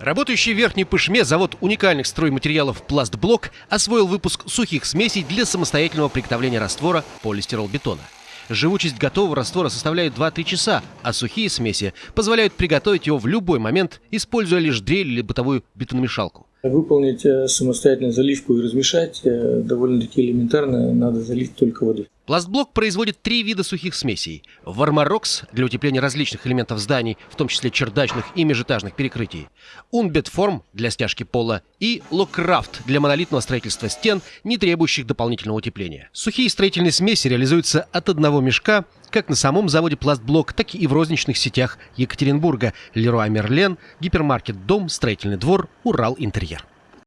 Работающий в Верхней Пышме завод уникальных стройматериалов «Пластблок» освоил выпуск сухих смесей для самостоятельного приготовления раствора полистиролбетона. Живучесть готового раствора составляет 2-3 часа, а сухие смеси позволяют приготовить его в любой момент, используя лишь дрель или бытовую бетономешалку. Выполнить э, самостоятельно заливку и размешать э, довольно-таки элементарно, надо залить только водой. Пластблок производит три вида сухих смесей. Вармарокс для утепления различных элементов зданий, в том числе чердачных и межэтажных перекрытий. Унбетформ для стяжки пола и Локкрафт для монолитного строительства стен, не требующих дополнительного утепления. Сухие строительные смеси реализуются от одного мешка как на самом заводе «Пластблок», так и в розничных сетях Екатеринбурга «Леруа Мерлен», гипермаркет «Дом», «Строительный двор», «Урал Интерьер».